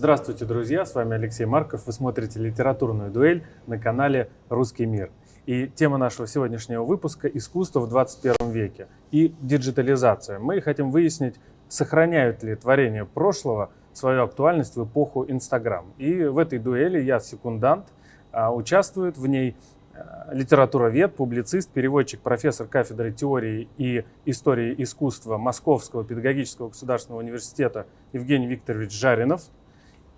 Здравствуйте, друзья! С вами Алексей Марков. Вы смотрите литературную дуэль на канале «Русский мир». И тема нашего сегодняшнего выпуска – искусство в 21 веке и диджитализация. Мы хотим выяснить, сохраняют ли творения прошлого свою актуальность в эпоху Инстаграм. И в этой дуэли я секундант, а, участвует в ней а, литературовед, публицист, переводчик, профессор кафедры теории и истории искусства Московского педагогического государственного университета Евгений Викторович Жаринов.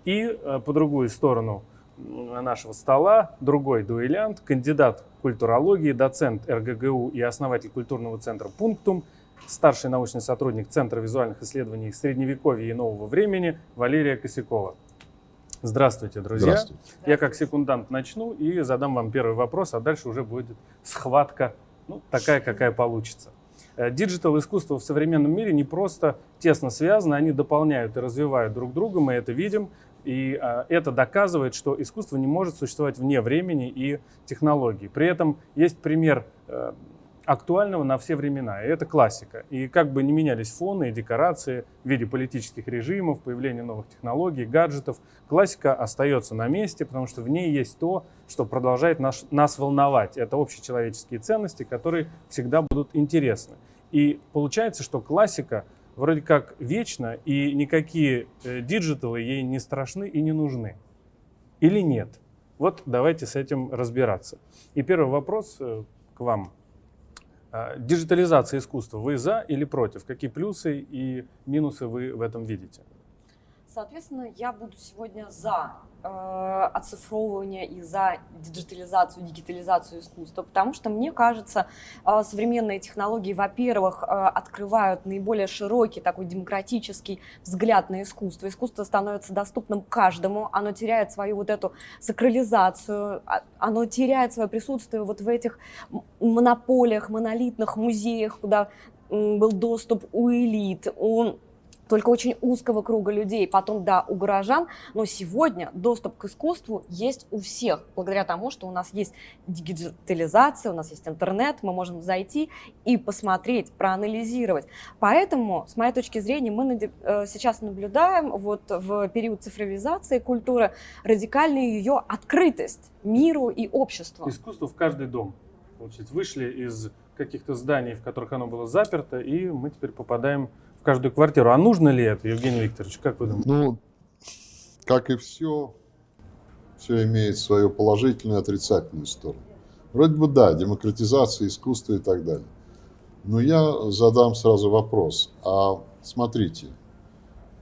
И а, по другую сторону нашего стола другой дуэлянт, кандидат культурологии, доцент РГГУ и основатель культурного центра «Пунктум», старший научный сотрудник Центра визуальных исследований Средневековья и нового времени Валерия Косякова. Здравствуйте, друзья. Здравствуйте. Я как секундант начну и задам вам первый вопрос, а дальше уже будет схватка, ну, такая, какая получится. Э, digital искусство в современном мире не просто тесно связано, они дополняют и развивают друг друга, мы это видим. И а, это доказывает, что искусство не может существовать вне времени и технологий. При этом есть пример э, актуального на все времена. И это классика. И как бы не менялись фоны и декорации в виде политических режимов, появления новых технологий, гаджетов, классика остается на месте, потому что в ней есть то, что продолжает наш, нас волновать. Это общечеловеческие ценности, которые всегда будут интересны. И получается, что классика вроде как вечна, и никакие э, digital ы ей не страшны и не нужны. Или нет? Вот давайте с этим разбираться. И первый вопрос э, к вам. А, диджитализация искусства. Вы за или против? Какие плюсы и минусы вы в этом видите? Соответственно, я буду сегодня за э, оцифровывание и за диджитализацию, дигитализацию искусства, потому что, мне кажется, э, современные технологии, во-первых, э, открывают наиболее широкий такой демократический взгляд на искусство. Искусство становится доступным каждому, оно теряет свою вот эту сакрализацию, а, оно теряет свое присутствие вот в этих монополиях, монолитных музеях, куда был доступ у элит, у только очень узкого круга людей, потом, да, у горожан, но сегодня доступ к искусству есть у всех, благодаря тому, что у нас есть дигитализация, у нас есть интернет, мы можем зайти и посмотреть, проанализировать. Поэтому, с моей точки зрения, мы э, сейчас наблюдаем вот в период цифровизации культуры радикальную ее открытость миру и обществу. Искусство в каждый дом. Получается, вышли из каких-то зданий, в которых оно было заперто, и мы теперь попадаем каждую квартиру. А нужно ли это, Евгений Викторович, как вы думаете? Ну, как и все, все имеет свою положительную и отрицательную сторону. Вроде бы да, демократизация искусства и так далее. Но я задам сразу вопрос. А смотрите,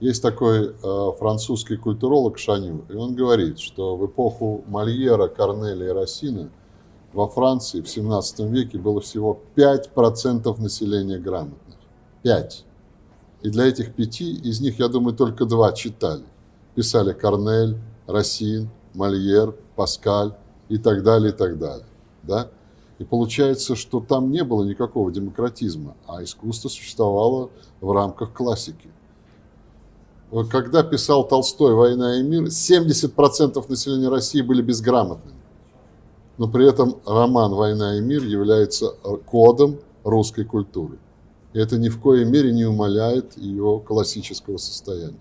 есть такой э, французский культуролог Шаню, и он говорит, что в эпоху Мольера, Корнеля и Рассина во Франции в 17 веке было всего 5% населения грамотных. 5. И для этих пяти, из них, я думаю, только два читали. Писали Корнель, Рассин, Мольер, Паскаль и так далее, и так далее. Да? И получается, что там не было никакого демократизма, а искусство существовало в рамках классики. Когда писал Толстой «Война и мир», 70% населения России были безграмотными. Но при этом роман «Война и мир» является кодом русской культуры. Это ни в коей мере не умаляет ее классического состояния.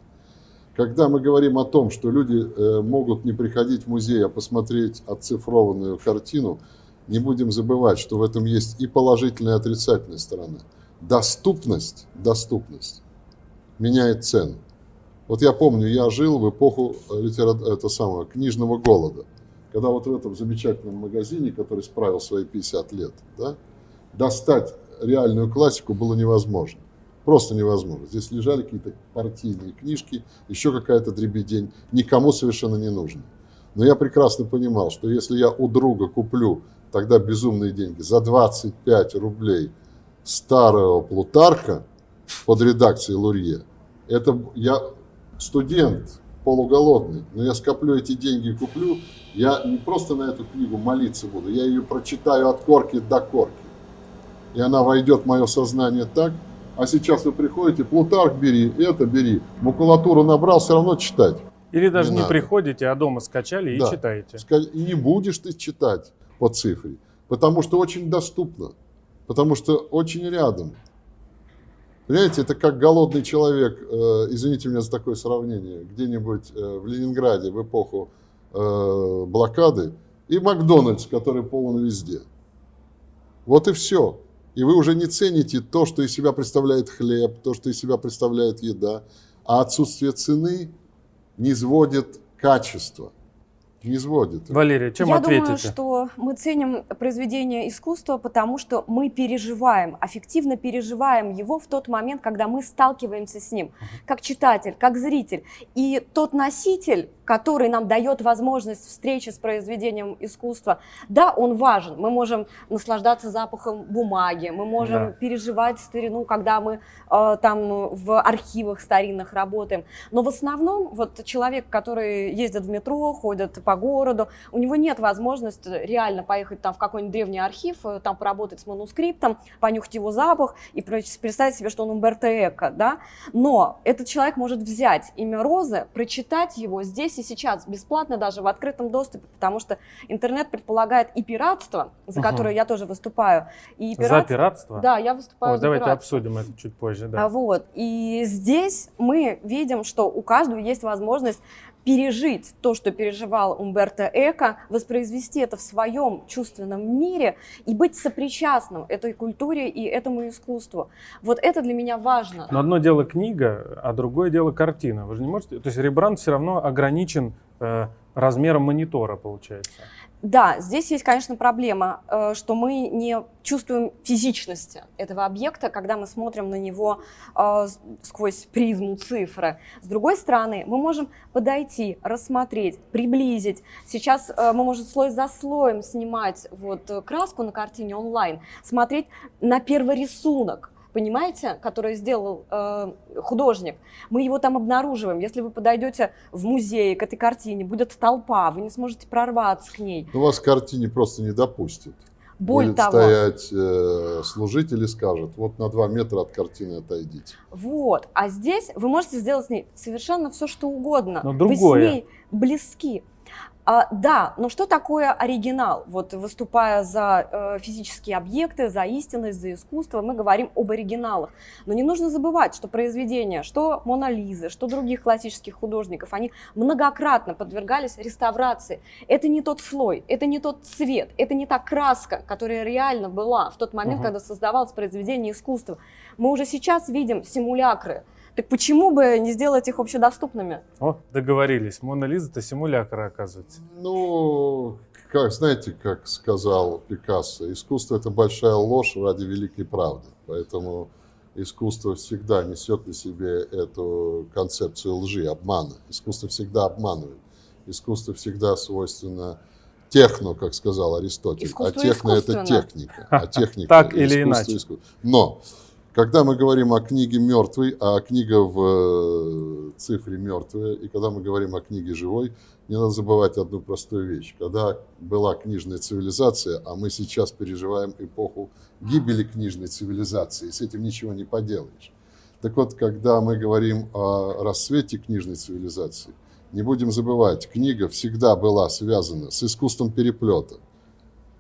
Когда мы говорим о том, что люди э, могут не приходить в музей, а посмотреть оцифрованную картину, не будем забывать, что в этом есть и положительная, и отрицательная сторона. Доступность, доступность меняет цену. Вот я помню, я жил в эпоху э, литера... это самого, книжного голода, когда вот в этом замечательном магазине, который справил свои 50 лет, да, достать реальную классику было невозможно. Просто невозможно. Здесь лежали какие-то партийные книжки, еще какая-то дребедень, никому совершенно не нужно. Но я прекрасно понимал, что если я у друга куплю тогда безумные деньги за 25 рублей старого Плутарка под редакцией Лурье, это я студент, полуголодный, но я скоплю эти деньги и куплю, я не просто на эту книгу молиться буду, я ее прочитаю от корки до корки и она войдет в мое сознание так, а сейчас вы приходите, Плутарх бери, это бери, макулатуру набрал, все равно читать. Или даже не, не приходите, а дома скачали да. и читаете. И не будешь ты читать по цифре, потому что очень доступно, потому что очень рядом. Понимаете, это как голодный человек, э, извините меня за такое сравнение, где-нибудь э, в Ленинграде в эпоху э, блокады, и Макдональдс, который полон везде. Вот и все. И вы уже не цените то, что из себя представляет хлеб, то, что из себя представляет еда, а отсутствие цены не сводит качество. Не сводит. Валерия, чем Я ответите? думаю, что мы ценим произведение искусства, потому что мы переживаем, аффективно переживаем его в тот момент, когда мы сталкиваемся с ним, как читатель, как зритель. И тот носитель, который нам дает возможность встречи с произведением искусства, да, он важен. Мы можем наслаждаться запахом бумаги, мы можем Да. переживать старину, когда мы э, там в архивах старинных работаем. Но в основном вот человек, который ездит в метро, ходит по городу, у него нет возможности реально поехать там в какой-нибудь древний архив, э, там поработать с манускриптом, понюхать его запах и представить себе, что он Умберто Эко, да. Но этот человек может взять имя Розы, прочитать его здесь и сейчас, бесплатно даже в открытом доступе, потому что интернет предполагает и пиратство, за которое я тоже выступаю, и За пиратство. пиратство? Да, я выступаю Ой, за давайте пиратство. обсудим это чуть позже. А Да. Вот. И здесь мы видим, что у каждого есть возможность пережить то, что переживал Умберто Эко, воспроизвести это в своем чувственном мире и быть сопричастным этой культуре и этому искусству. Вот это для меня важно. Но одно дело книга, а другое дело картина. Вы же не можете... То есть ребранд все равно ограничен э, размером монитора, получается. Да, здесь есть, конечно, проблема, э, что мы не чувствуем физичности этого объекта, когда мы смотрим на него э, сквозь призму цифры. С другой стороны, мы можем подойти, рассмотреть, приблизить. Сейчас э, мы можем слой за слоем снимать вот краску на картине онлайн, смотреть на первый рисунок. Понимаете, который сделал э, художник, мы его там обнаруживаем. Если вы подойдете в музей к этой картине, будет толпа, вы не сможете прорваться к ней. Ну, вас к картине просто не допустят. Боль Будет того. стоять э, служитель и скажет, вот на два метра от картины отойдите. Вот. А здесь вы можете сделать с ней совершенно все, что угодно. Но Вы другое. с ней близки. А, да, но что такое оригинал? Вот выступая за э, физические объекты, за истинность, за искусство, мы говорим об оригиналах. Но не нужно забывать, что произведения, что Мона Лизы, что других классических художников, они многократно подвергались реставрации. Это не тот слой, это не тот цвет, это не та краска, которая реально была в тот момент, Мгм. когда создавалось произведение искусства. Мы уже сейчас видим симулякры. Так почему бы не сделать их общедоступными? О, договорились. Мона Лиза это симулятор, оказывается. Ну, как, знаете, как сказал Пикассо, искусство – это большая ложь ради великой правды. Поэтому искусство всегда несет на себе эту концепцию лжи, обмана. Искусство всегда обманывает. Искусство всегда свойственно техно, как сказал Аристотель. Искусство а техно – это техника. А техника Так или искусство иначе. иску- Но когда мы говорим о книге мертвой, а книга в э, цифре мертвая, и когда мы говорим о книге живой, не надо забывать одну простую вещь. Когда была книжная цивилизация, а мы сейчас переживаем эпоху гибели книжной цивилизации, с этим ничего не поделаешь. Так вот, когда мы говорим о расцвете книжной цивилизации, не будем забывать, книга всегда была связана с искусством переплета.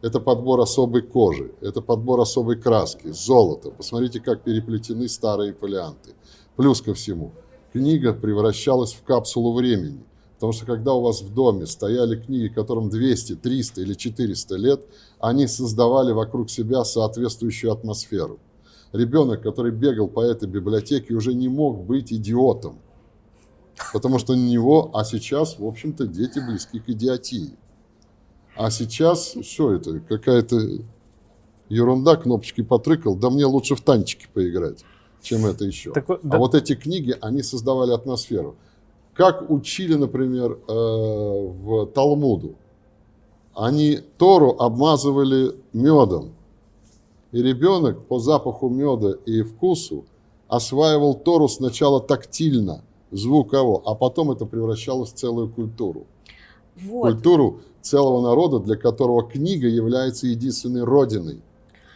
Это подбор особой кожи, это подбор особой краски, золота. Посмотрите, как переплетены старые фолианты. Плюс ко всему, книга превращалась в капсулу времени. Потому что когда у вас в доме стояли книги, которым 200, 300 или 400 лет, они создавали вокруг себя соответствующую атмосферу. Ребенок, который бегал по этой библиотеке, уже не мог быть идиотом. Потому что на него, а сейчас, в общем-то, дети близки к идиотии. А сейчас, что это, какая-то ерунда, кнопочки потрыкал, да мне лучше в танчики поиграть, чем это еще. Так А да- вот эти книги, они создавали атмосферу. Как учили, например, э, в Талмуду. Они Тору обмазывали медом. И ребенок по запаху меда и вкусу осваивал Тору сначала тактильно, звуково, а потом это превращалось в целую культуру. Вот. Культуру целого народа, для которого книга является единственной родиной.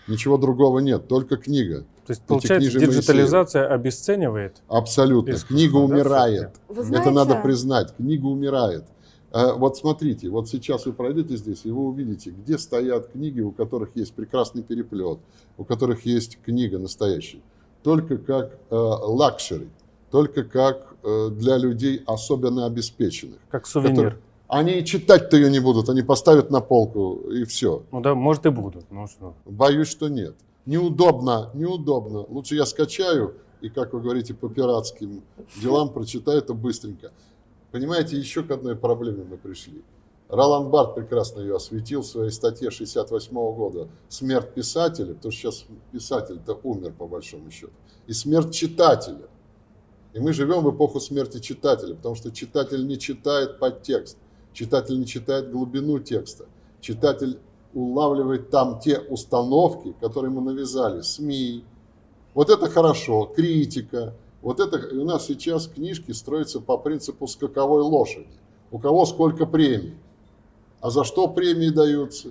Ничего другого нет, только книга. То есть, получается, диджитализация обесценивает. Абсолютно. Искусство, Книга да, умирает. Вы Это знаете, надо признать. Книга умирает. Э, Вот смотрите, вот сейчас вы пройдете здесь, и вы увидите, где стоят книги, у которых есть прекрасный переплет, у которых есть книга настоящая. только как э, luxury, только как э, для людей особенно обеспеченных. Как сувенир. Который- Они и читать-то ее не будут, они поставят на полку и все. Ну да, может и будут. Ну что. Боюсь, что нет. Неудобно, неудобно. Лучше я скачаю и, как вы говорите, по пиратским делам прочитаю это быстренько. Понимаете, еще к одной проблеме мы пришли. Ролан Барт прекрасно ее осветил в своей статье 68 года «Смерть писателя», потому что сейчас писатель-то умер, по большому счету, и смерть читателя. И мы живем в эпоху смерти читателя, потому что читатель не читает подтекст, читатель не читает глубину текста, читатель улавливает там те установки, которые ему навязали СМИ. Вот это хорошо, критика. Вот это и у нас сейчас книжки строятся по принципу скаковой лошади. У кого сколько премий. А за что премии даются?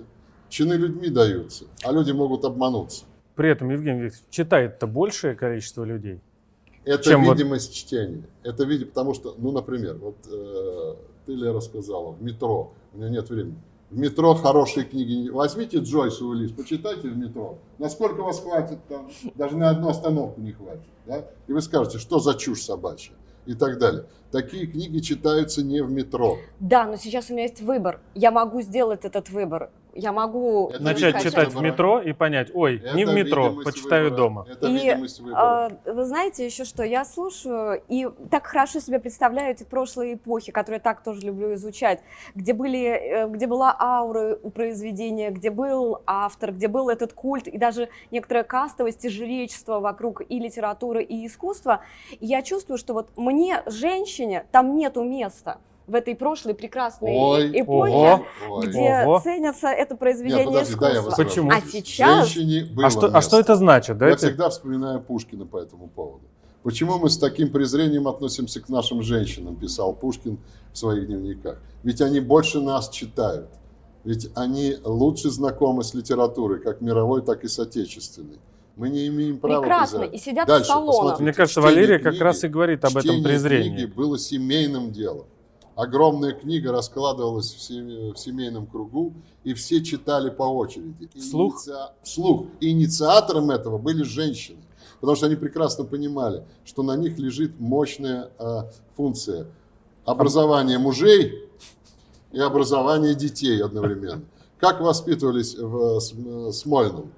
Чины людьми даются, а люди могут обмануться. При этом, Евгений Викторович, читает-то большее количество людей. Это Чем вот- видимость чтения. Это видимо, потому что, ну, например, вот э, ты, Лера, сказала, в метро, у меня нет времени. В метро хорошие книги. Возьмите Джойс Уиллис, почитайте в метро. Насколько вас хватит там? Даже на одну остановку не хватит. Да? И вы скажете, что за чушь собачья? И так далее. Такие книги читаются не в метро. Да, но сейчас у меня есть выбор. Я могу сделать этот выбор. Я могу Это Начать читать в метро и понять, ой, не Это в метро, почитаю выбора. дома. Это И. А, Вы знаете еще что? Я слушаю и так хорошо себе представляю эти прошлые эпохи, которые я так тоже люблю изучать, где, были, э, где была аура у произведения, где был автор, где был этот культ и даже некоторая кастовость и жречество вокруг и литературы, и искусства. И я чувствую, что вот мне, женщине, там нету места в этой прошлой прекрасной Ой, эпохе, ого. Где Ого. ценится это произведение Нет, подожди, да, искусства. вас Почему? А сейчас Женщине было А что, а место. что это значит? Да, Я это- всегда вспоминаю Пушкина по этому поводу. Почему мы с таким презрением относимся к нашим женщинам, писал Пушкин в своих дневниках. Ведь они больше нас читают. Ведь они лучше знакомы с литературой, как мировой, так и с отечественной. Мы не имеем права прекрасно, презирать. и сидят Дальше, в салонах. Мне кажется, Валерия как книги- раз и говорит об этом Чтение презрении. книги было семейным делом. Огромная книга раскладывалась в сем- в семейном кругу, и все читали по очереди. Вслух? Инициа- Вслух. И инициатором этого были женщины. Потому что они прекрасно понимали, что на них лежит мощная э, функция образования мужей и образования детей одновременно. Как воспитывались в См- Смольном?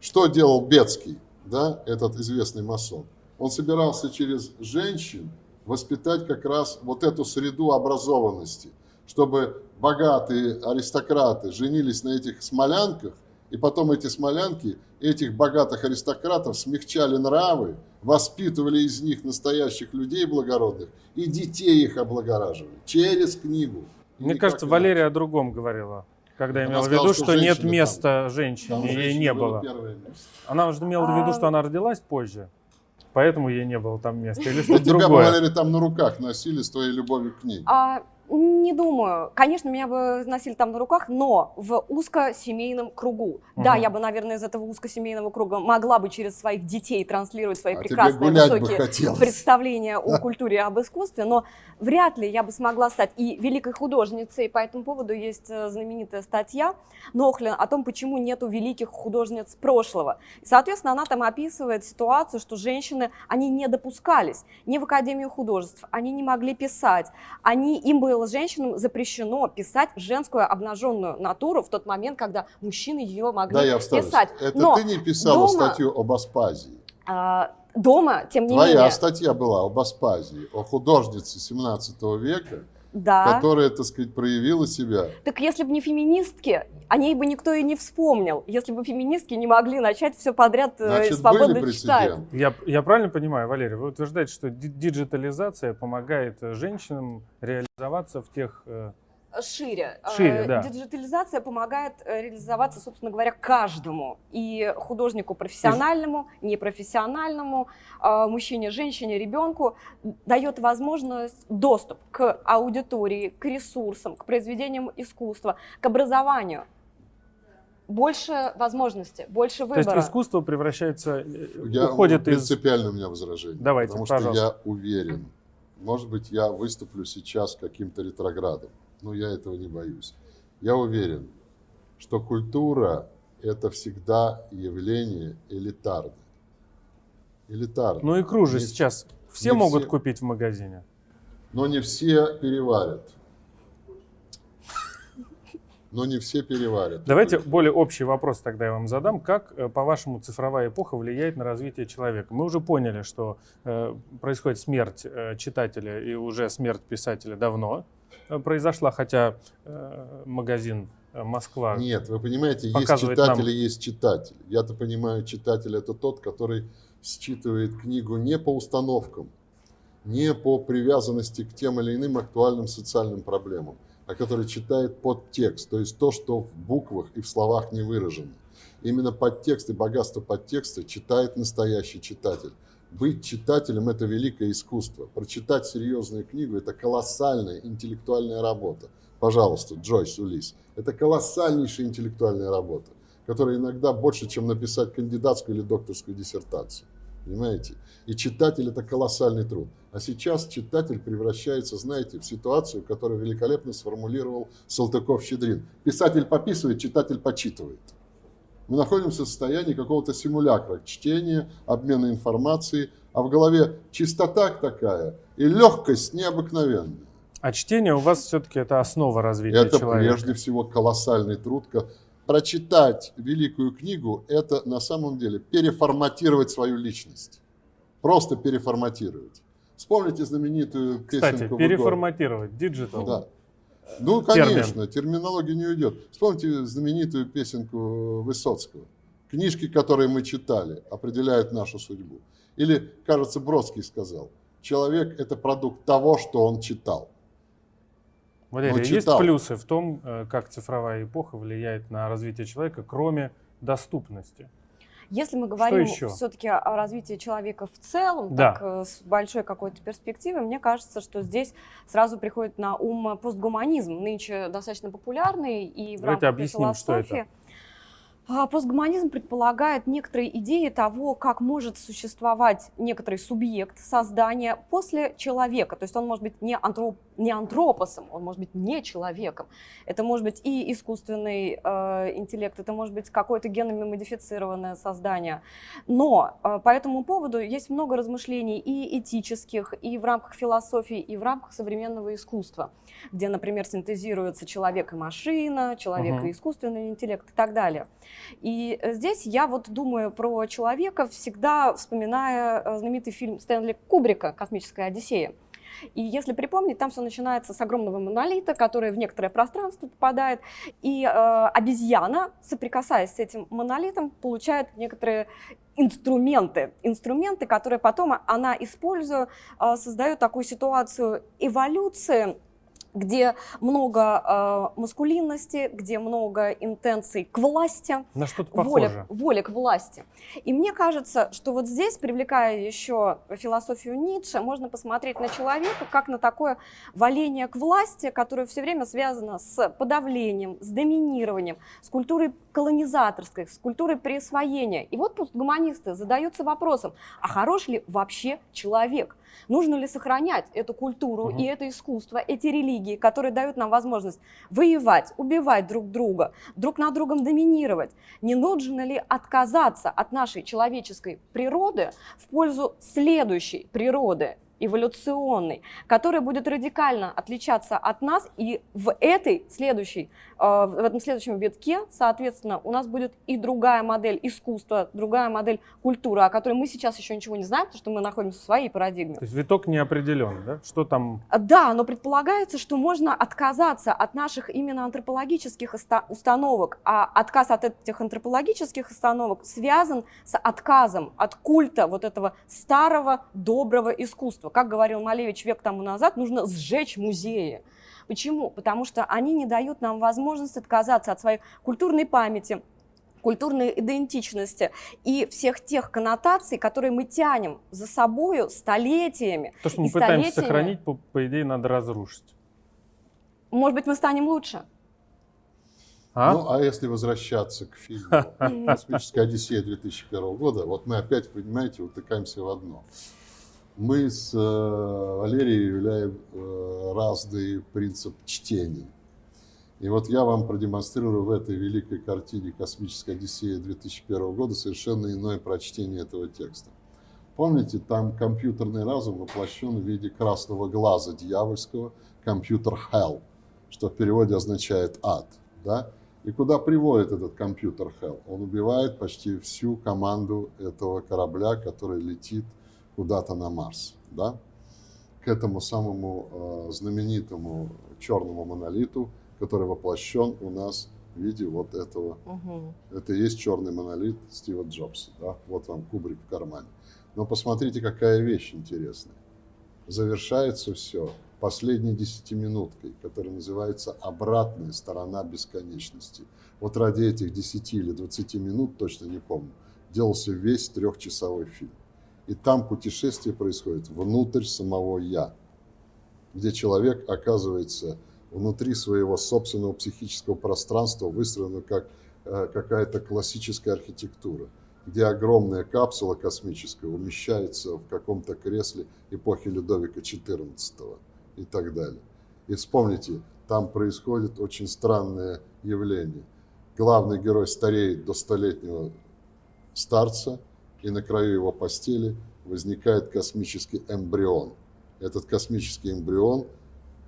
Что делал Бецкий, да, этот известный масон? Он собирался через женщин воспитать как раз вот эту среду образованности, чтобы богатые аристократы женились на этих смолянках, и потом эти смолянки этих богатых аристократов смягчали нравы, воспитывали из них настоящих людей благородных и детей их облагораживали через книгу. И Мне кажется, иначе. Валерия о другом говорила. Когда Она имела в сказала, виду, что что, нет там. места Там женщине, ей женщине не было было. Она же имела в виду, А, что она родилась позже, поэтому ей не было там места. Или что-то тебя, другое. Валерий, там на руках носили с твоей любовью к книге. А, не думаю. Конечно, меня бы носили там на руках, но в узкосемейном кругу. Да, Мгм. я бы, наверное, из этого узкосемейного круга могла бы через своих детей транслировать свои А прекрасные высокие представления о культуре и об искусстве, но вряд ли я бы смогла стать и великой художницей. По этому поводу есть э, знаменитая статья Нохлин о том, почему нету великих художниц прошлого. И, соответственно, она там описывает ситуацию, что женщины, они не допускались ни в Академию художеств, они не могли писать, они, им было женщинам запрещено писать женскую обнаженную натуру в тот момент, когда мужчины ее могли Да, я писать. Это Но ты не писала дома- статью об Аспазии. а, дома, тем не Твоя менее, статья была об Аспазии, о художнице 17 века, да. которая, так сказать, проявила себя. Так если бы не феминистки, о ней бы никто и не вспомнил. Если бы феминистки не могли начать все подряд э, Значит, свободно были читать. Я, я правильно понимаю, Валерий, вы утверждаете, что ди- диджитализация помогает э, женщинам реализоваться в тех... Шире. Шире, Э, да. Диджитализация помогает э, реализоваться, собственно говоря, каждому. И художнику профессиональному, непрофессиональному, э, мужчине, женщине, ребенку дает возможность доступ к аудитории, к ресурсам, к произведениям искусства, к образованию. Больше возможностей, больше То есть выбора. искусство превращается, Я, уходит из... принципиально у меня возражение. Давайте, потому что пожалуйста. я уверен, может быть, я выступлю сейчас каким-то ретроградом, но я этого не боюсь. Я уверен, что культура – это всегда явление элитарное. элитарно. Ну, икру же Не- сейчас все не могут все. купить в магазине. Но не все переварят. Но не все переварят. Давайте более общий вопрос тогда я вам задам. Как, э, по-вашему, цифровая эпоха влияет на развитие человека? Мы уже поняли, что э, происходит смерть э, читателя и уже смерть писателя давно произошла, хотя э, магазин э, Москва... Нет, вы понимаете, есть читатель нам. есть читатель. Я-то понимаю, читатель это тот, который считывает книгу не по установкам, не по привязанности к тем или иным актуальным социальным проблемам, а который читает подтекст, то есть то, что в буквах и в словах не выражено. Именно подтекст и богатство подтекста читает настоящий читатель. Быть читателем – это великое искусство. Прочитать серьезную книгу – это колоссальная интеллектуальная работа. Пожалуйста, Джойс Улис. Это колоссальнейшая интеллектуальная работа, которая иногда больше, чем написать кандидатскую или докторскую диссертацию. Понимаете? И читатель – это колоссальный труд. А сейчас читатель превращается, знаете, в ситуацию, которую великолепно сформулировал Салтыков-Щедрин. Писатель пописывает, читатель почитывает. Мы находимся в состоянии какого-то симулякра чтения, обмена информацией, а в голове чистота такая и легкость необыкновенная. А чтение у вас все-таки это основа развития Это человека. прежде всего колоссальный труд. Прочитать великую книгу – это на самом деле переформатировать свою личность. Просто переформатировать. Вспомните знаменитую Кстати, песенку Вагора. переформатировать, digital. Да. Ну, Термин. конечно, терминология не уйдет. Вспомните знаменитую песенку Высоцкого. Книжки, которые мы читали, определяют нашу судьбу. Или, кажется, Бродский сказал, человек – это продукт того, что он читал. Валерий, есть плюсы в том, э, как цифровая эпоха влияет на развитие человека, кроме доступности? Если мы говорим все-таки о развитии человека в целом, Да. так э, с большой какой-то перспективой, мне кажется, что здесь сразу приходит на ум постгуманизм, нынче достаточно популярный и в Давайте рамках объясним, что это. философии. А, Постгуманизм предполагает некоторые идеи того, как может существовать некоторый субъект создания после человека. То есть он может быть не, антроп, не антропосом, он может быть не человеком. Это может быть и искусственный э, интеллект, это может быть какое-то генами модифицированное создание. Но э, по этому поводу есть много размышлений и этических, и в рамках философии, и в рамках современного искусства, где, например, синтезируется человек и машина, человек Мгм. и искусственный интеллект и так далее. И э, здесь я вот думаю про человека, всегда вспоминая э, знаменитый фильм Стэнли Кубрика «Космическая Одиссея». И если припомнить, там все начинается с огромного монолита, который в некоторое пространство попадает, и э, обезьяна, соприкасаясь с этим монолитом, получает некоторые инструменты, инструменты, которые потом она, используя, э, создает такую ситуацию эволюции, где много э, маскулинности, где много интенций к власти, На что-то воля, похоже. воля к власти. И мне кажется, что вот здесь, привлекая еще философию Ницше, можно посмотреть на человека как на такое валение к власти, которое все время связано с подавлением, с доминированием, с культурой колонизаторской, с культурой присвоения. И вот постгуманисты задаются вопросом, а хорош ли вообще человек? Нужно ли сохранять эту культуру Мгм. и это искусство, эти религии, которые дают нам возможность воевать, убивать друг друга, друг над другом доминировать? Не нужно ли отказаться от нашей человеческой природы в пользу следующей природы, эволюционной, которая будет радикально отличаться от нас, и в этой следующей, э, в этом следующем витке, соответственно, у нас будет и другая модель искусства, другая модель культуры, о которой мы сейчас еще ничего не знаем, потому что мы находимся в своей парадигме. То есть виток не определен, да? Что там? А, Да, но предполагается, что можно отказаться от наших именно антропологических установок, а отказ от этих антропологических установок связан с отказом от культа вот этого старого доброго искусства. Как говорил Малевич век тому назад, нужно сжечь музеи. Почему? Потому что они не дают нам возможность отказаться от своей культурной памяти, культурной идентичности и всех тех коннотаций, которые мы тянем за собою столетиями. То, что мы пытаемся столетиями. сохранить, по, по идее, надо разрушить. Может быть, мы станем лучше. А? Ну, а если возвращаться к фильму «Космическая Одиссея» 2001 года, вот мы опять, понимаете, утыкаемся в одно. Мы с э, Валерией являем э, разный принцип чтения. И вот я вам продемонстрирую в этой великой картине «Космическая Одиссея» 2001 года совершенно иное прочтение этого текста. Помните, там компьютерный разум воплощен в виде красного глаза дьявольского, компьютер Hell, что в переводе означает ад. Да? И куда приводит этот компьютер Hell? Он убивает почти всю команду этого корабля, который летит куда-то на Марс. Да? К этому самому э, знаменитому черному монолиту, который воплощен у нас в виде вот этого. Мгм. Это и есть черный монолит Стива Джобса. Да? Вот вам кубрик в кармане. Но посмотрите, какая вещь интересная. Завершается все последней десятиминуткой, которая называется «Обратная сторона бесконечности». Вот ради этих 10 или 20 минут, точно не помню, делался весь трехчасовой фильм. И там путешествие происходит внутрь самого «я», где человек оказывается внутри своего собственного психического пространства, выстроенного как э, какая-то классическая архитектура, где огромная капсула космическая умещается в каком-то кресле эпохи Людовика XIV и так далее. И вспомните, там происходит очень странное явление. Главный герой стареет до столетнего старца, и на краю его постели возникает космический эмбрион. Этот космический эмбрион,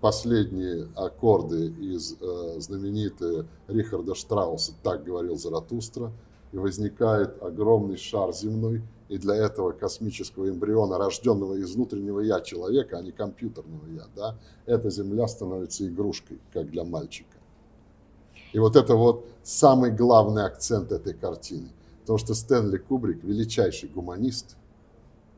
последние аккорды из э, знаменитой Рихарда Штрауса «Так говорил Заратустра», и возникает огромный шар земной, и для этого космического эмбриона, рожденного из внутреннего я человека, а не компьютерного я, да, эта Земля становится игрушкой, как для мальчика. И вот это вот самый главный акцент этой картины. Потому что Стэнли Кубрик, величайший гуманист,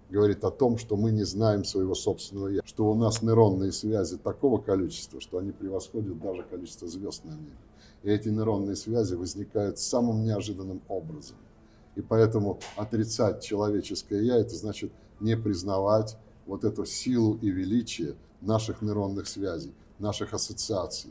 говорит о том, что мы не знаем своего собственного «я», что у нас нейронные связи такого количества, что они превосходят даже количество звезд на небе. И эти нейронные связи возникают самым неожиданным образом. И поэтому отрицать человеческое «я» – это значит не признавать вот эту силу и величие наших нейронных связей, наших ассоциаций.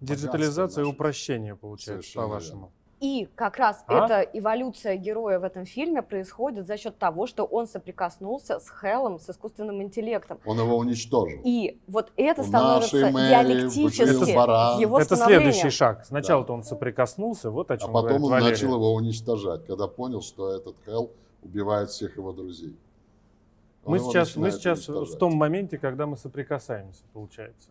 Диджитализация и упрощение, получается, по-вашему. И как раз А? эта эволюция героя в этом фильме происходит за счет того, что он соприкоснулся с Хеллом, с искусственным интеллектом. Он его уничтожил. И вот это У становится мэри диалектически баран. его Это следующий шаг. Сначала-то он соприкоснулся, вот о А чем потом говорит он Валерий. начал его уничтожать, когда понял, что этот Хелл убивает всех его друзей. Он Мы его сейчас, мы сейчас в том моменте, когда мы соприкасаемся, получается.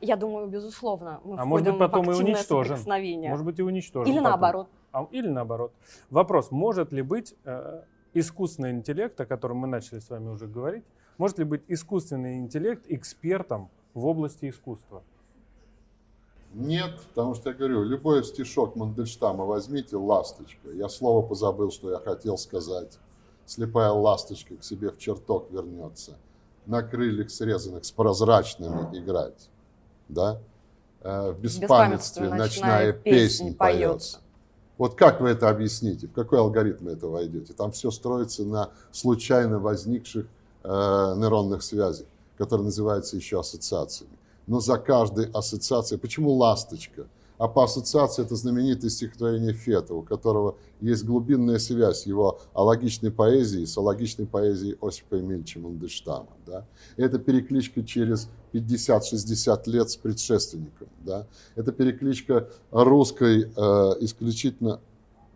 Я думаю, безусловно, мы А может быть, потом в и соприкосновение. Может быть, и уничтожим. Или потом. наоборот. А, или наоборот. Вопрос, может ли быть э, искусственный интеллект, о котором мы начали с вами уже говорить, может ли быть искусственный интеллект экспертом в области искусства? Нет, потому что я говорю, любой стишок Мандельштама возьмите, ласточка. Я слово позабыл, что я хотел сказать. Слепая ласточка к себе в чертог вернется. На крыльях срезанных с прозрачными играть. Да? Э, В беспамятстве ночная песнь поется. Вот как вы это объясните? В какой алгоритм это войдете? Там все строится на случайно возникших э, нейронных связях, которые называются еще ассоциациями. Но за каждой ассоциацией... Почему ласточка? А по ассоциации это знаменитое стихотворение Фета, у которого есть глубинная связь его алогичной поэзии с алогичной поэзией Осипа Эмильевича Мандельштама. Да? Это перекличка через 50-60 лет с предшественником. Да? Это перекличка русской, э, исключительно,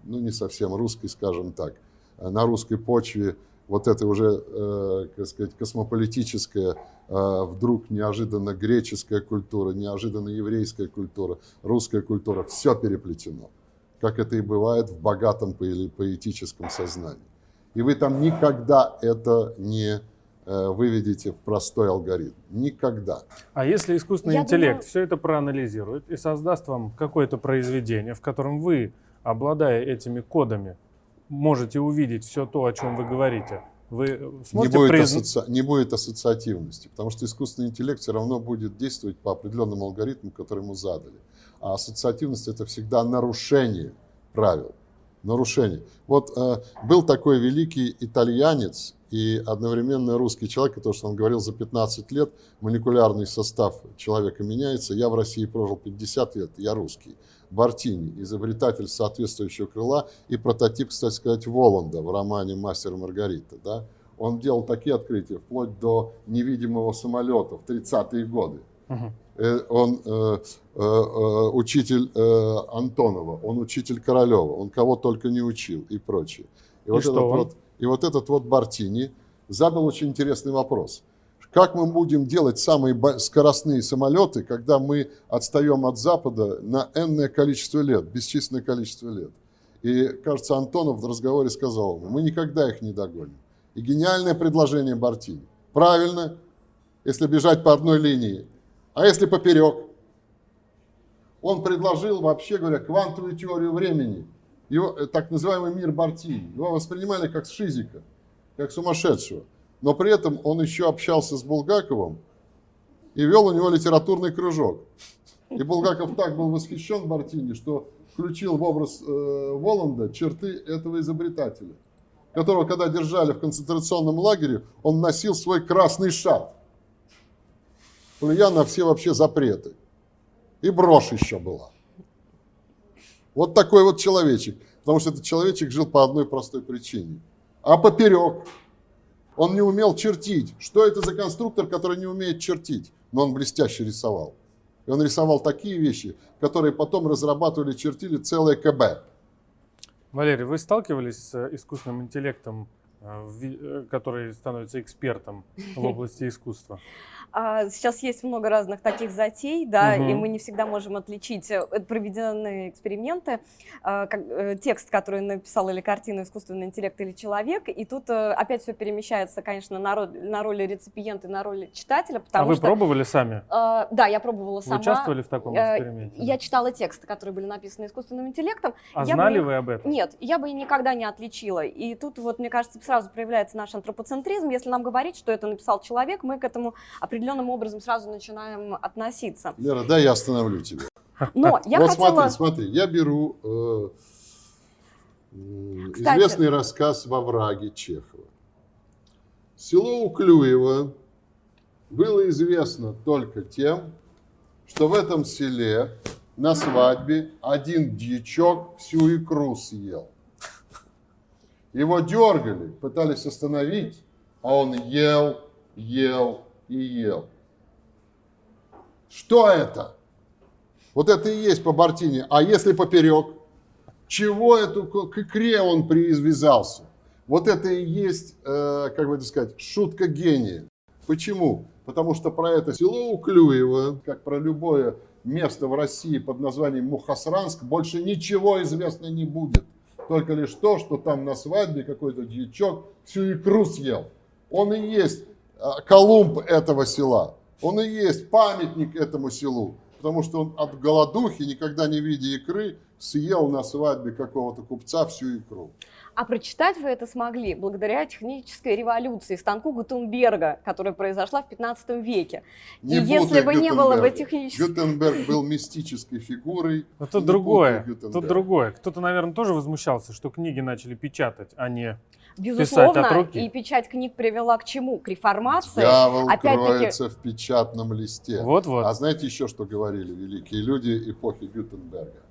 ну не совсем русской, скажем так, э, на русской почве вот это уже, э, как сказать, космополитическая, э, вдруг неожиданно греческая культура, неожиданно еврейская культура, русская культура, все переплетено, как это и бывает в богатом поэ- поэтическом сознании. И вы там никогда это не э, выведете в простой алгоритм. Никогда. А если искусственный Я интеллект думаю- все это проанализирует и создаст вам какое-то произведение, в котором вы, обладая этими кодами, можете увидеть все то, о чем вы говорите, вы Не сможете будет, призна- асоци- не будет ассоциативности, потому что искусственный интеллект все равно будет действовать по определенным алгоритмам, которые ему задали. А ассоциативность это всегда нарушение правил. Нарушение. Вот э, был такой великий итальянец и одновременно русский человек, потому что он говорил за 15 лет молекулярный состав человека меняется. Я в России прожил 50 лет, я русский. Бартини, изобретатель соответствующего крыла и прототип, кстати сказать, Воланда в романе «Мастер и Маргарита». Да? Он делал такие открытия, вплоть до невидимого самолета в 30-е годы. Э, Он э, э, э, учитель э, Антонова, он учитель Королева, он кого только не учил и прочее. И вот что этот он? вот, и вот этот вот Бартини задал очень интересный вопрос. Как мы будем делать самые скоростные самолеты, когда мы отстаем от Запада на энное количество лет, бесчисленное количество лет? И, кажется, Антонов в разговоре сказал ему, мы никогда их не догоним. И гениальное предложение Бартини. Правильно, если бежать по одной линии. А если поперек? Он предложил, вообще говоря, квантовую теорию времени. Его, э, так называемый мир Бартини. Его воспринимали как шизика, как сумасшедшего. Но при этом он еще общался с Булгаковым и вел у него литературный кружок. И Булгаков так был восхищен Бартини, что включил в образ э, Воланда черты этого изобретателя, которого, когда держали в концентрационном лагере, он носил свой красный шарф, плюя на все вообще запреты. И брошь еще была. Вот такой вот человечек. Потому что этот человечек жил по одной простой причине. А поперек он не умел чертить. Что это за конструктор, который не умеет чертить? Но он блестяще рисовал. И он рисовал такие вещи, которые потом разрабатывали, чертили целое КБ. Валерий, вы сталкивались с э, искусственным интеллектом, э, э, который становится экспертом в области искусства? А, Сейчас есть много разных таких затей, да, и Мгм. мы не всегда можем отличить. э, это Проведены эксперименты, а, как, э, текст, который написал или картину искусственный интеллект или человек, и тут э, опять все перемещается, конечно, на роль, на роли реципиента и на роли читателя, А потому вы что... пробовали сами? э, да, я пробовала Вы сама. участвовали в таком Э, эксперименте? Я читала тексты, которые были написаны искусственным интеллектом. А я бы знали их- вы об этом? Нет, я бы и никогда не отличила. И тут вот, мне кажется, сразу проявляется наш антропоцентризм. Если нам говорить, что это написал человек, мы к этому определенным образом сразу начинаем относиться. Лера, дай я остановлю тебя. Но я вот хотела... смотри, смотри, я беру э, Кстати. известный рассказ «Во враге» Чехова. Село Уклюево было известно только тем, что в этом селе на свадьбе один дьячок всю икру съел. Его дергали, пытались остановить, а он ел, ел и ел. Что это? Вот это и есть по Бартине. А если поперек? Чего эту к икре он привязался? Вот это и есть, э, как бы это сказать, шутка гения. Почему? Потому что про это село Уклюево, как про любое место в России под названием Мухасранск, больше ничего известно не будет. Только лишь то, что там на свадьбе какой-то дьячок всю икру съел. Он и есть Колумб этого села. Он и есть памятник этому селу. Потому что он от голодухи, никогда не видя икры, съел на свадьбе какого-то купца всю икру. А прочитать вы это смогли благодаря технической революции, станку Гутенберга, которая произошла в 15 веке. Не и если бы не было бы технической... Гютенберг был мистической фигурой. Но тут другое. Тут другое. Кто-то, наверное, тоже возмущался, что книги начали печатать, а не... Безусловно, от руки. и печать книг привела к чему? К реформации. Дьявол кроется в печатном листе. Вот-вот. А знаете еще, что говорили великие люди эпохи Гютенберга?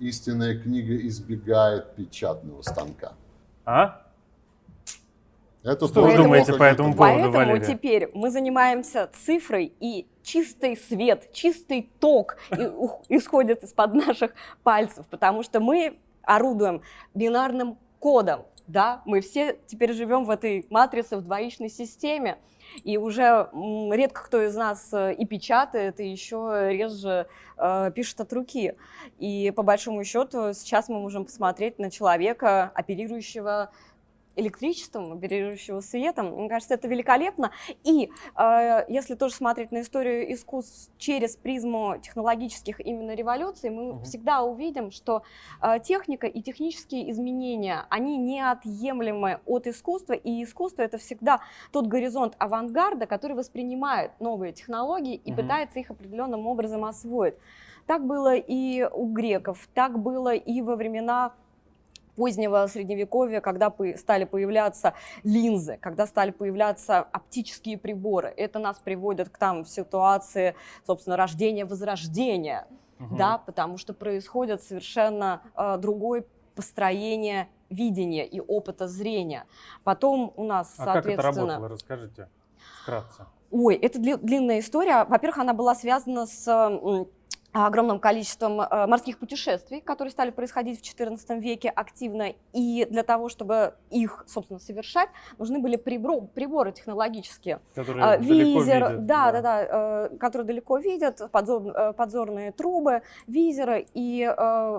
Истинная книга избегает печатного станка. А? Это Что вы думаете по этому поводу, Поэтому Валерия? теперь мы занимаемся цифрой, и чистый свет, чистый ток исходит из-под наших пальцев, потому что мы орудуем бинарным кодом. Да, мы все теперь живем в этой матрице, в двоичной системе. И уже редко кто из нас э, и печатает, и еще реже э, пишет от руки. И по большому счету сейчас мы можем посмотреть на человека, оперирующего электричеством, оперирующего светом. Мне кажется, это великолепно. И э, если тоже смотреть на историю искусств через призму технологических именно революций, мы Мгм. всегда увидим, что э, техника и технические изменения, они неотъемлемы от искусства, и искусство это всегда тот горизонт авангарда, который воспринимает новые технологии и Мгм. пытается их определенным образом освоить. Так было и у греков, так было и во времена позднего средневековья, когда стали появляться линзы, когда стали появляться оптические приборы. Это нас приводит к там в ситуации, собственно, рождения, возрождения, Мгм. да, потому что происходит совершенно э, другое построение видения и опыта зрения. Потом у нас, А как это соответственно... работало? Расскажите вкратце. Ой, это дли- длинная история. Во-первых, она была связана с огромным количеством э, морских путешествий, которые стали происходить в XIV веке активно, и для того, чтобы их, собственно, совершать, нужны были прибор, приборы технологические. Которые А, далеко Визер, видят, да, да, да, э, которые далеко видят, подзор- э, подзорные трубы, визеры, и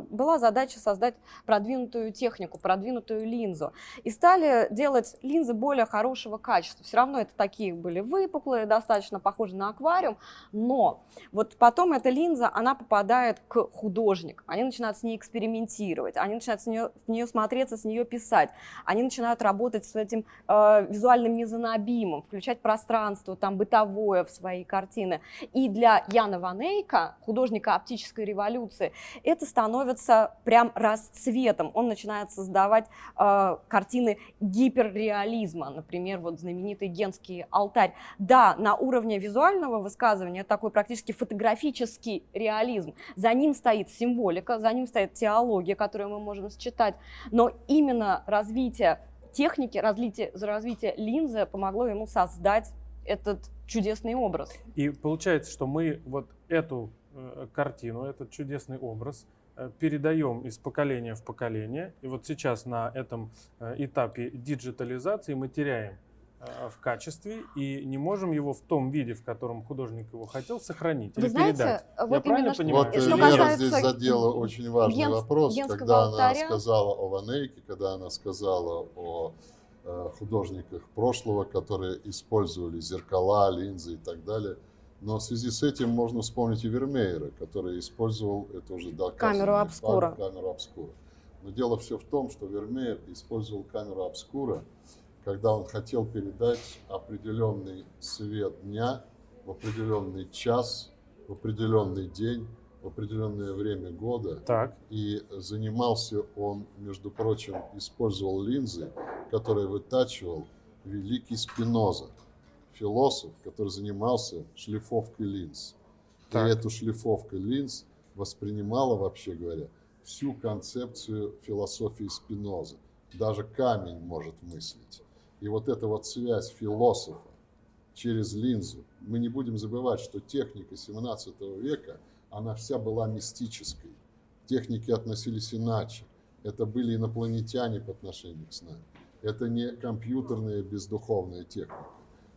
была задача создать продвинутую технику, продвинутую линзу. И стали делать линзы более хорошего качества. Все равно это такие были выпуклые, достаточно похожи на аквариум, но вот потом эта линза, она попадает к художникам, они начинают с ней экспериментировать, они начинают с нее, в нее смотреться, с нее писать, они начинают работать с этим э, визуальным мезонобимом, включать пространство там бытовое в свои картины. И для Яна Ванейка, художника оптической революции, это становится прям расцветом. Он начинает создавать э, картины гиперреализма, например, вот знаменитый Генский алтарь. Да, на уровне визуального высказывания такой практически фотографический реализм. За ним стоит символика, за ним стоит теология, которую мы можем считать, но именно развитие техники, развитие, развитие линзы помогло ему создать этот чудесный образ. И получается, что мы вот эту э, картину, этот чудесный образ э, передаем из поколения в поколение. И вот сейчас на этом э, этапе диджитализации мы теряем в качестве и не можем его в том виде, в котором художник его хотел, сохранить Вы или знаете, передать. вот Я правильно что- понимаю? Вот Что э, Лера касается здесь задела очень важный Генс- вопрос, Генского когда она алтаря. сказала о Ванейке, когда она сказала о э, художниках прошлого, которые использовали зеркала, линзы и так далее. Но в связи с этим можно вспомнить и Вермеера, который использовал, это уже доказанный Камеру факт, обскура. камеру обскура. Но дело все в том, что Вермеер использовал камеру обскура, когда он хотел передать определенный свет дня в определенный час, в определенный день, в определенное время года. Так, И занимался он, между прочим, использовал линзы, которые вытачивал великий Спиноза, философ, который занимался шлифовкой линз. Так. И эту шлифовку линз воспринимала, вообще говоря, всю концепцию философии Спиноза. Даже камень может мыслить. И вот эта вот связь философа через линзу. Мы не будем забывать, что техника 17 века, она вся была мистической. Техники относились иначе. Это были инопланетяне по отношению к нам. Это не компьютерная бездуховная техника.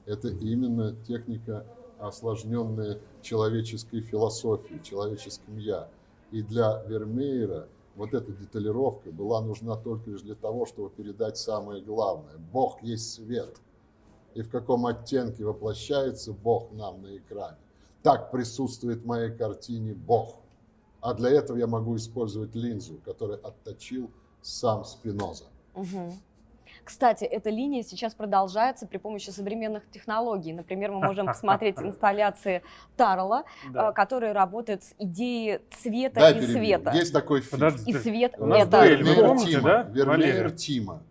Это именно техника, осложненная человеческой философией, человеческим «я». И для Вермеера вот эта деталировка была нужна только лишь для того, чтобы передать самое главное. Бог есть свет. И в каком оттенке воплощается Бог нам на экране. Так присутствует в моей картине Бог. А для этого я могу использовать линзу, которую отточил сам Спиноза. Мгм. Кстати, эта линия сейчас продолжается при помощи современных технологий. Например, мы можем посмотреть инсталляции Тарла, да. э, который работает с идеей цвета Дай и перебью. света. Есть такой фильм. Подожди, И свет У нас это... дуэль, помните, Тима. да, Вермеер Валерия? Тима.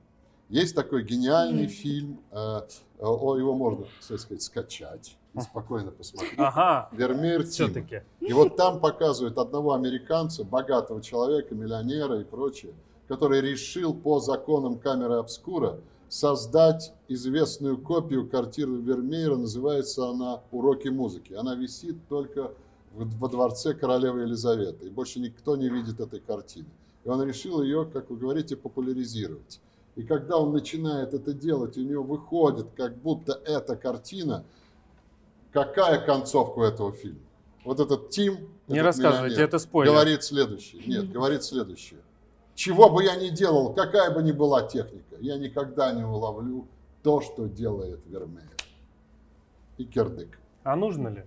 Есть такой гениальный фильм, э, о, его можно, так сказать, скачать и спокойно посмотреть. Ага, Вермеер Тима. все-таки. И вот там показывают одного американца, богатого человека, миллионера и прочее, который решил по законам камеры обскура создать известную копию картины Вермеера. Называется она «Уроки музыки». Она висит только во дворце королевы Елизаветы. И больше никто не видит этой картины. И он решил ее, как вы говорите, популяризировать. И когда он начинает это делать, у него выходит, как будто эта картина, какая концовка у этого фильма? Вот этот Тим, Не этот рассказывайте, это спойлер. Говорит следующее. Нет, говорит следующее. Чего бы я ни делал, какая бы ни была техника, я никогда не уловлю то, что делает Вермеер. И кирдык. А нужно ли?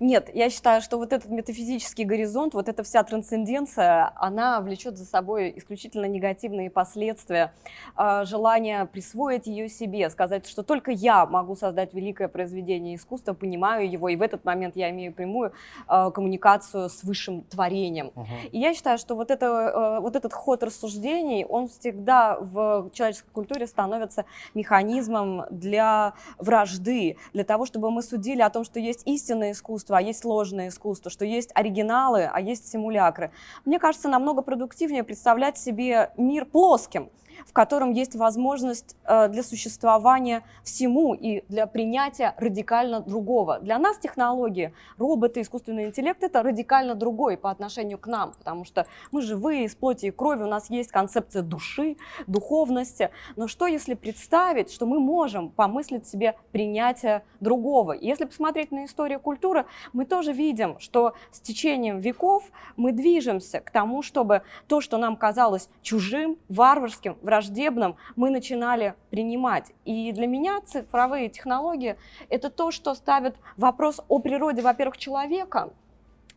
Нет, я считаю, что вот этот метафизический горизонт, вот эта вся трансценденция, она влечет за собой исключительно негативные последствия, а, желание присвоить ее себе, сказать, что только я могу создать великое произведение искусства, понимаю его, и в этот момент я имею прямую а, коммуникацию с высшим творением. Мгм. И я считаю, что вот, это, э, вот этот ход рассуждений, он всегда в человеческой культуре становится механизмом для вражды, для того, чтобы мы судили о том, что есть истинное искусство, а есть ложное искусство, что есть оригиналы, а есть симулякры. Мне кажется, намного продуктивнее представлять себе мир плоским. В котором есть возможность э, для существования всему и для принятия радикально другого. Для нас технологии, роботы, искусственный интеллект – это радикально другой по отношению к нам, потому что мы живые, из плоти и крови, у нас есть концепция души, духовности. Но что если представить, что мы можем помыслить себе принятие другого? если посмотреть на историю культуры, мы тоже видим, что с течением веков мы движемся к тому, чтобы то, что нам казалось чужим, варварским, враждебным, мы начинали принимать. И для меня цифровые технологии – это то, что ставит вопрос о природе, во-первых, человека,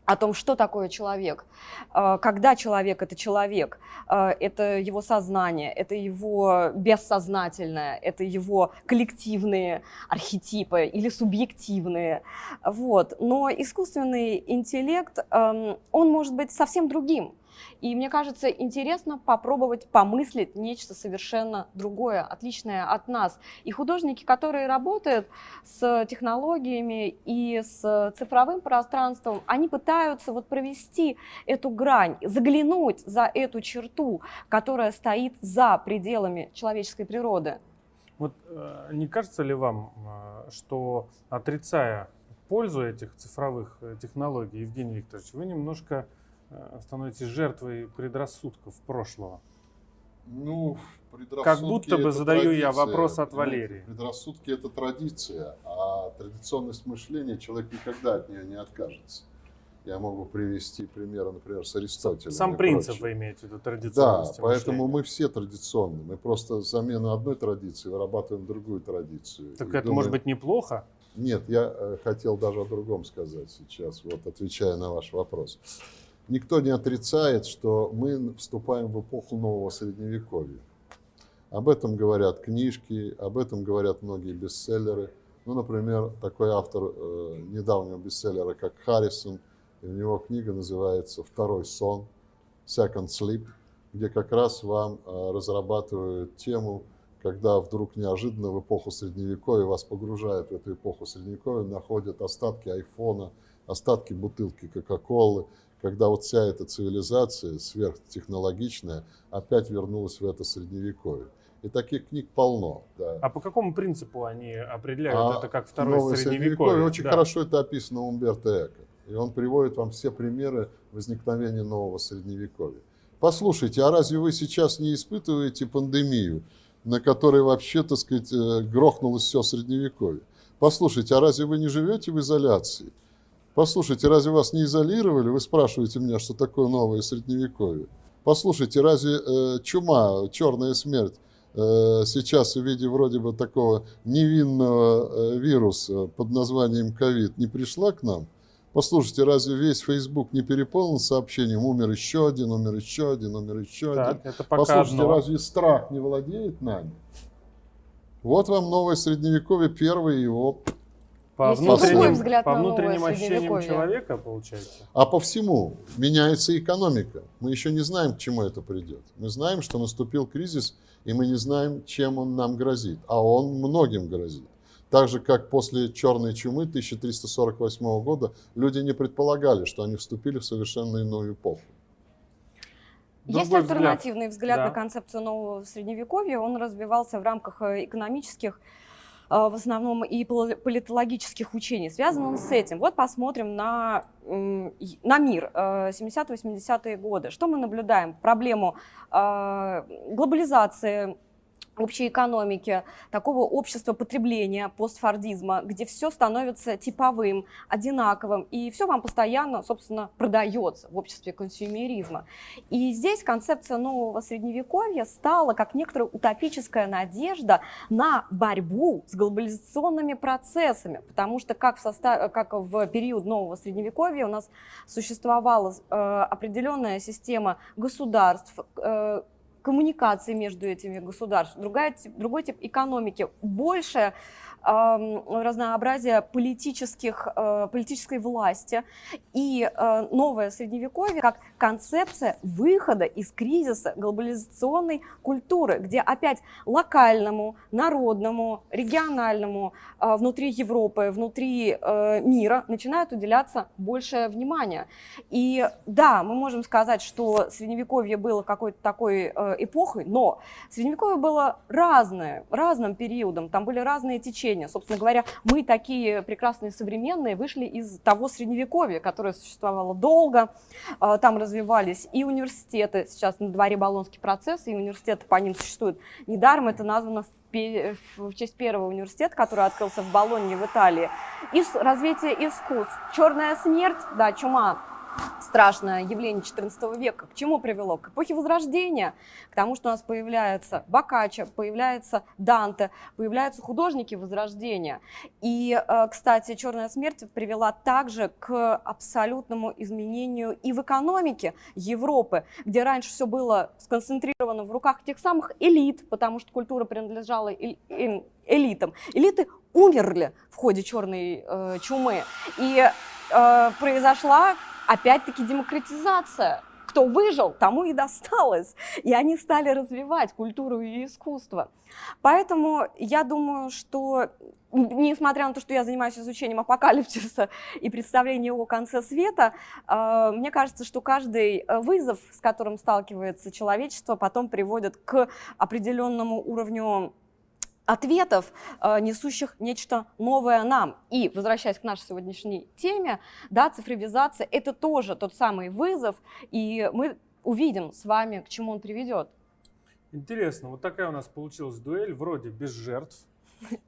о том, что такое человек, э, когда человек – это человек, э, это его сознание, это его бессознательное, это его коллективные архетипы или субъективные. Вот. Но искусственный интеллект, эм, он может быть совсем другим. И мне кажется, интересно попробовать помыслить нечто совершенно другое, отличное от нас. И художники, которые работают с технологиями и с цифровым пространством, они пытаются вот провести эту грань, заглянуть за эту черту, которая стоит за пределами человеческой природы. Вот э, не кажется ли вам, э, что отрицая пользу этих цифровых э, технологий, Евгений Викторович, вы немножко становитесь жертвой предрассудков прошлого? Ну, предрассудки Как будто бы задаю традиция. я вопрос от Валерии. Предрассудки это традиция, а традиционность мышления человек никогда от нее не откажется. Я могу привести примеры, например, с Аристотелем. Сам принцип прочее. вы имеете в виду, Да, традиционность поэтому мы все традиционны. Мы просто замену одной традиции вырабатываем другую традицию. Так И это думаем- может быть неплохо? Нет, я э, хотел даже о другом сказать сейчас, вот отвечая на ваш вопрос. Никто не отрицает, что мы вступаем в эпоху нового средневековья. Об этом говорят книжки, об этом говорят многие бестселлеры. Ну, например, такой автор э, недавнего бестселлера, как Харрисон, и у него книга называется «Второй сон», «Second Sleep», где как раз вам э, разрабатывают тему, когда вдруг неожиданно в эпоху Средневековья вас погружают в эту эпоху Средневековья, находят остатки айфона, остатки бутылки Кока-Колы, когда вот вся эта цивилизация сверхтехнологичная опять вернулась в это Средневековье. И таких книг полно. Да. А по какому принципу они определяют А это как второе новое средневековье? Очень Да. хорошо это описано у Умберто Эко. И он приводит вам все примеры возникновения нового средневековья. Послушайте, а разве вы сейчас не испытываете пандемию, на которой вообще, так сказать, э, грохнулось все средневековье? Послушайте, а разве вы не живете в изоляции? Послушайте, разве вас не изолировали? Вы спрашиваете меня, что такое новое средневековье. Послушайте, разве э, чума, черная смерть э, сейчас в виде вроде бы такого невинного э, вируса под названием ковид не пришла к нам? Послушайте, разве весь Facebook не переполнен сообщением «умер еще один, умер еще один, умер еще один»? Так, это пока Послушайте, одно. разве страх не владеет нами? Вот вам новое средневековье, первый его По Есть внутренним, взгляд по внутренним ощущениям средневековье. человека, получается? А по всему меняется экономика. Мы еще не знаем, к чему это придет. Мы знаем, что наступил кризис, и мы не знаем, чем он нам грозит. А он многим грозит. Так же, как после черной чумы 1348 года люди не предполагали, что они вступили в совершенно иную эпоху. Есть Другой взгляд. альтернативный взгляд, Да. на концепцию нового средневековья. Он развивался в рамках э, экономических, в основном и пол- политологических учений. Связан он с этим. Вот посмотрим на, на мир э, 70-80-е годы. Что мы наблюдаем? Проблему э, глобализации общей экономики, такого общества потребления, постфордизма, где все становится типовым, одинаковым, и все вам постоянно, собственно, продается в обществе консюмеризма. И здесь концепция нового средневековья стала как некоторая утопическая надежда на борьбу с глобализационными процессами, потому что как в, состав... как в период нового средневековья у нас существовала э, определенная система государств, э, коммуникации между этими государствами, другая, другой тип экономики, большая разнообразие политических, э, политической власти и э, новое средневековье как концепция выхода из кризиса глобализационной культуры, где опять локальному, народному, региональному, э, внутри Европы, внутри мира начинает уделяться большее внимание. И да, мы можем сказать, что средневековье было какой-то такой эпохой, но средневековье было разное, разным периодом, там были разные течения. Собственно говоря, мы такие прекрасные современные вышли из того средневековья, которое существовало долго, э, там развивались и университеты, сейчас на дворе Болонский процесс, и университеты по ним существуют. Недаром это названо в честь первого университета, который открылся в Болонье в Италии, и развитие искусств. Черная смерть, да, чума, страшное явление XIV века, к чему привело? К эпохе Возрождения, к тому, что у нас появляется Боккаччо, появляется Данте, появляются художники Возрождения. И, э, кстати, черная смерть привела также к абсолютному изменению и в экономике Европы, где раньше все было сконцентрировано в руках тех самых элит, потому что культура принадлежала элитам. Элиты умерли в ходе черной э, чумы. И э, произошла опять-таки демократизация. Кто выжил, тому и досталось. И они стали развивать культуру и искусство. Поэтому я думаю, что несмотря на то, что я занимаюсь изучением апокалипсиса и представлением о конце света, э, мне кажется, что каждый э, вызов, с которым сталкивается человечество, потом приводит к определенному уровню ответов, э, несущих нечто новое нам. И, возвращаясь к нашей сегодняшней теме, да, цифровизация – это тоже тот самый вызов, и мы увидим с вами, к чему он приведет. Интересно, вот такая у нас получилась дуэль, вроде без жертв.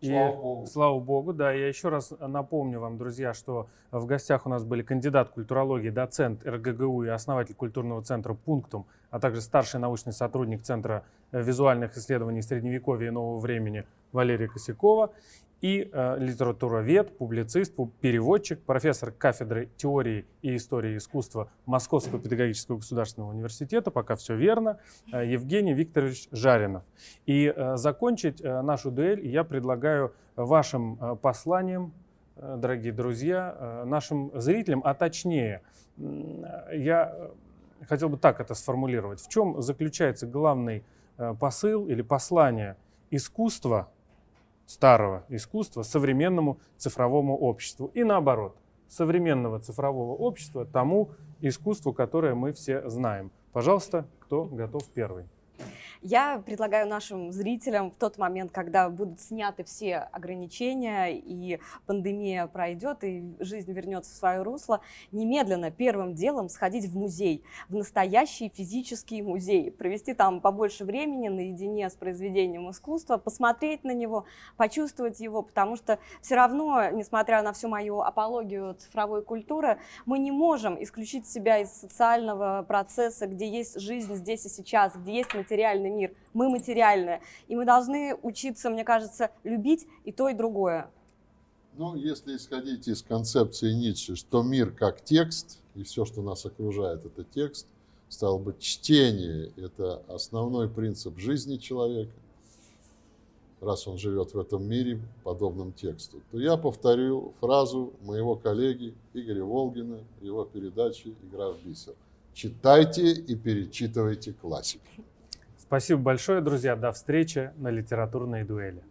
И, Слава богу. Слава богу, да. Я еще раз напомню вам, друзья, что в гостях у нас были кандидат культурологии, доцент РГГУ и основатель культурного центра «Пунктум», а также старший научный сотрудник Центра визуальных исследований Средневековья и Нового времени Валерия Косякова и э, литературовед, публицист, пу- переводчик, профессор кафедры теории и истории искусства Московского педагогического государственного университета, пока все верно, э, Евгений Викторович Жаринов. И э, закончить э, нашу дуэль я предлагаю вашим э, посланием, э, дорогие друзья, э, нашим зрителям, а точнее, э, я хотел бы так это сформулировать. В чем заключается главный э, посыл или послание искусства, старого искусства, современному цифровому обществу? И наоборот, современного цифрового общества тому искусству, которое мы все знаем. Пожалуйста, кто готов первый? Я предлагаю нашим зрителям в тот момент, когда будут сняты все ограничения и пандемия пройдет и жизнь вернется в свое русло, немедленно первым делом сходить в музей, в настоящий физический музей, провести там побольше времени наедине с произведением искусства, посмотреть на него, почувствовать его, потому что все равно, несмотря на всю мою апологию цифровой культуры, мы не можем исключить себя из социального процесса, где есть жизнь здесь и сейчас, где есть материальный мир. Мы материальные. И мы должны учиться, мне кажется, любить и то, и другое. Ну, если исходить из концепции Ницше, что мир как текст, и все, что нас окружает, это текст, стало быть, чтение – это основной принцип жизни человека, раз он живет в этом мире, подобном тексту, то я повторю фразу моего коллеги Игоря Волгина его передаче «Игра в бисер». Читайте и перечитывайте классику. Спасибо большое, друзья. До встречи на литературной дуэли.